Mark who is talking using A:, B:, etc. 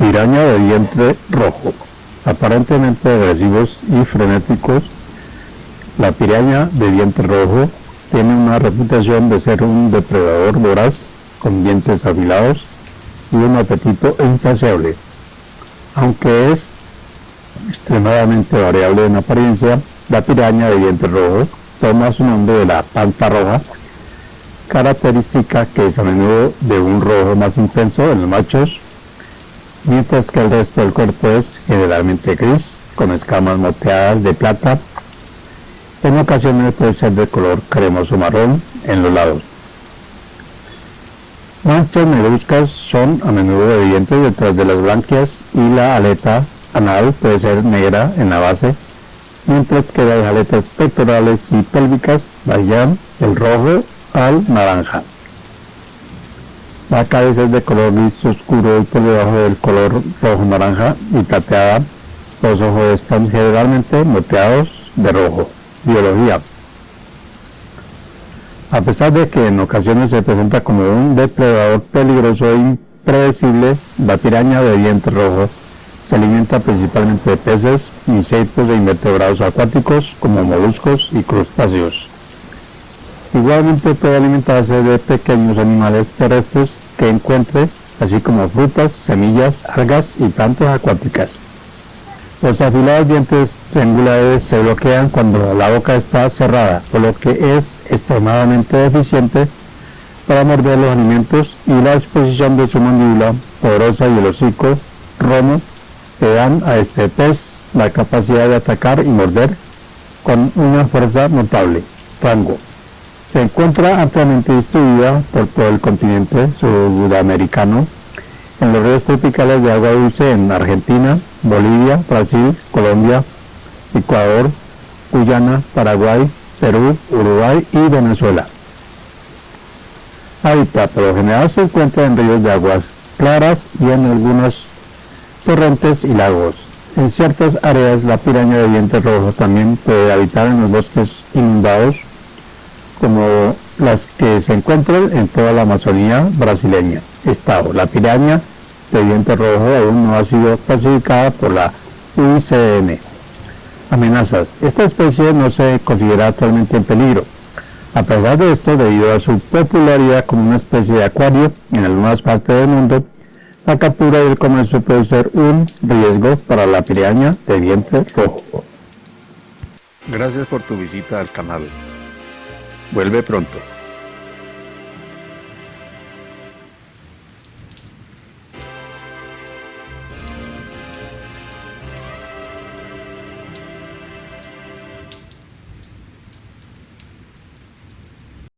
A: Piraña de vientre rojo. Aparentemente agresivos y frenéticos, la piraña de vientre rojo tiene una reputación de ser un depredador voraz con dientes afilados y un apetito insaciable. Aunque es extremadamente variable en apariencia, la piraña de vientre rojo toma su nombre de la panza roja, característica que es a menudo de un rojo más intenso en los machos mientras que el resto del cuerpo es generalmente gris, con escamas moteadas de plata. En ocasiones puede ser de color cremoso marrón en los lados. Manchas negruzcas son a menudo evidentes detrás de las branquias y la aleta anal puede ser negra en la base, mientras que las aletas pectorales y pélvicas varían del rojo al naranja. La cabeza es de color gris oscuro y por debajo del color rojo naranja y plateada. Los ojos están generalmente moteados de rojo. Biología. A pesar de que en ocasiones se presenta como un depredador peligroso e impredecible, la piraña de vientre rojo se alimenta principalmente de peces, insectos e invertebrados acuáticos como moluscos y crustáceos. Igualmente puede alimentarse de pequeños animales terrestres que encuentre, así como frutas, semillas, algas y plantas acuáticas. Los afilados dientes triangulares se bloquean cuando la boca está cerrada, por lo que es extremadamente eficiente para morder los alimentos y la exposición de su mandíbula poderosa y el hocico romo le dan a este pez la capacidad de atacar y morder con una fuerza notable. Rango. Se encuentra ampliamente distribuida por todo el continente sudamericano, en los ríos tropicales de agua dulce en Argentina, Bolivia, Brasil, Colombia, Ecuador, Guyana, Paraguay, Perú, Uruguay y Venezuela. Hábitat por lo general se encuentra en ríos de aguas claras y en algunos torrentes y lagos. En ciertas áreas la piraña de diente rojo también puede habitar en los bosques inundados como las que se encuentran en toda la Amazonía brasileña. Estado, la piraña de diente rojo aún no ha sido clasificada por la UICN. Amenazas. Esta especie no se considera actualmente en peligro. A pesar de esto, debido a su popularidad como una especie de acuario en algunas partes del mundo, la captura y el comercio puede ser un riesgo para la piraña de vientre rojo. Gracias por tu visita al canal. Vuelve pronto.